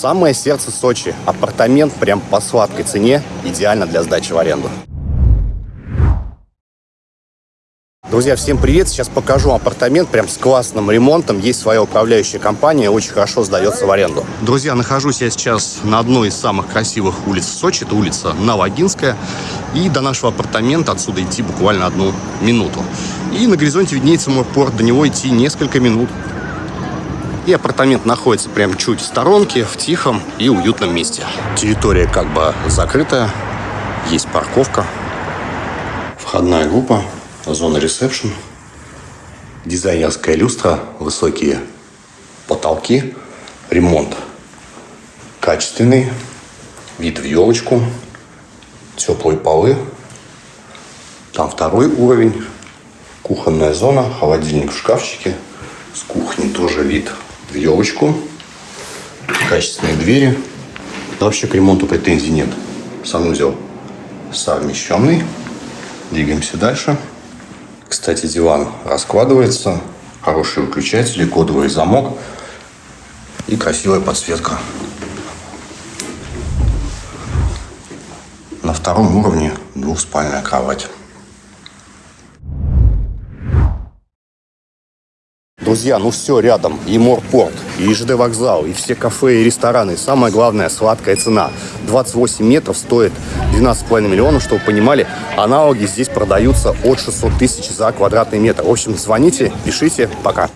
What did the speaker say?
Самое сердце Сочи. Апартамент прям по сладкой цене. Идеально для сдачи в аренду. Друзья, всем привет! Сейчас покажу апартамент прям с классным ремонтом. Есть своя управляющая компания, очень хорошо сдается в аренду. Друзья, нахожусь я сейчас на одной из самых красивых улиц Сочи. Это улица Новогинская. И до нашего апартамента отсюда идти буквально одну минуту. И на горизонте виднеется мой порт. До него идти несколько минут. И апартамент находится прям чуть в сторонке, в тихом и уютном месте. Территория как бы закрытая. Есть парковка. Входная группа зона ресепшн, дизайнерская люстра, высокие потолки, ремонт качественный, вид в елочку, теплые полы. Там второй уровень, кухонная зона, холодильник в шкафчике. С кухни тоже вид в елочку, качественные двери. Вообще к ремонту претензий нет. Санузел совмещенный. Двигаемся дальше. Кстати, диван раскладывается, хорошие выключатели, кодовый замок и красивая подсветка. На втором уровне двухспальная кровать. Друзья, ну все рядом. И морпорт, и ЖД вокзал, и все кафе и рестораны. И самое главное, сладкая цена. 28 метров стоит 12,5 миллионов, чтобы вы понимали. Аналоги здесь продаются от 600 тысяч за квадратный метр. В общем, звоните, пишите. Пока.